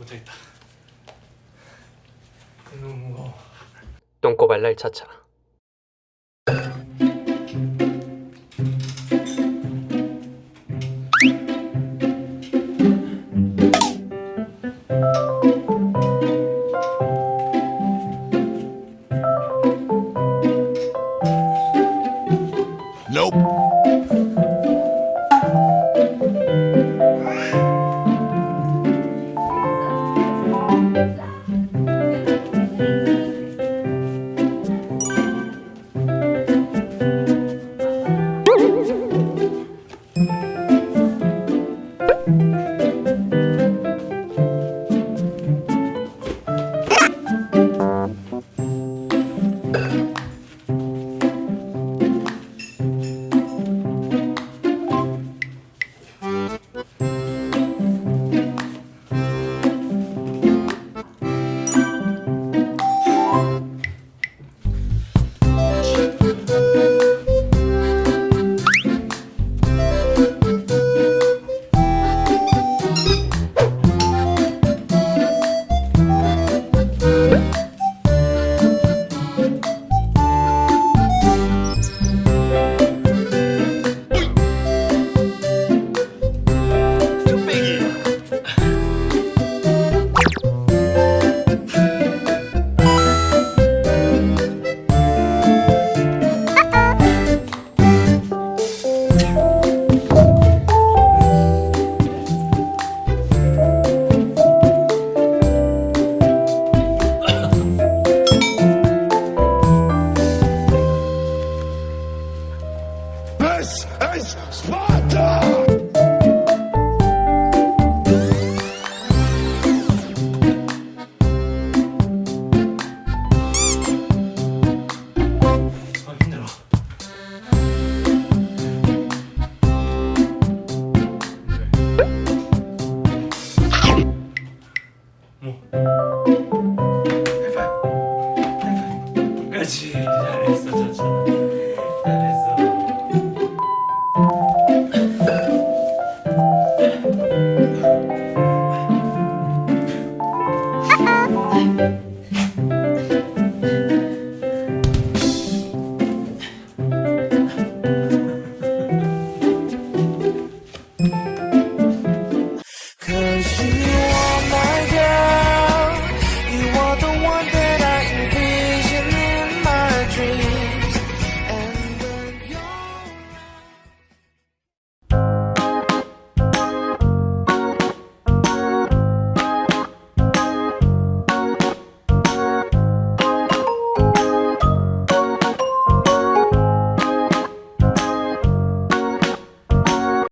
못하겠다. 너무 무거워 똥꼬발랄 차차 This is Sparta! 뭐? 하이파이브 끝까지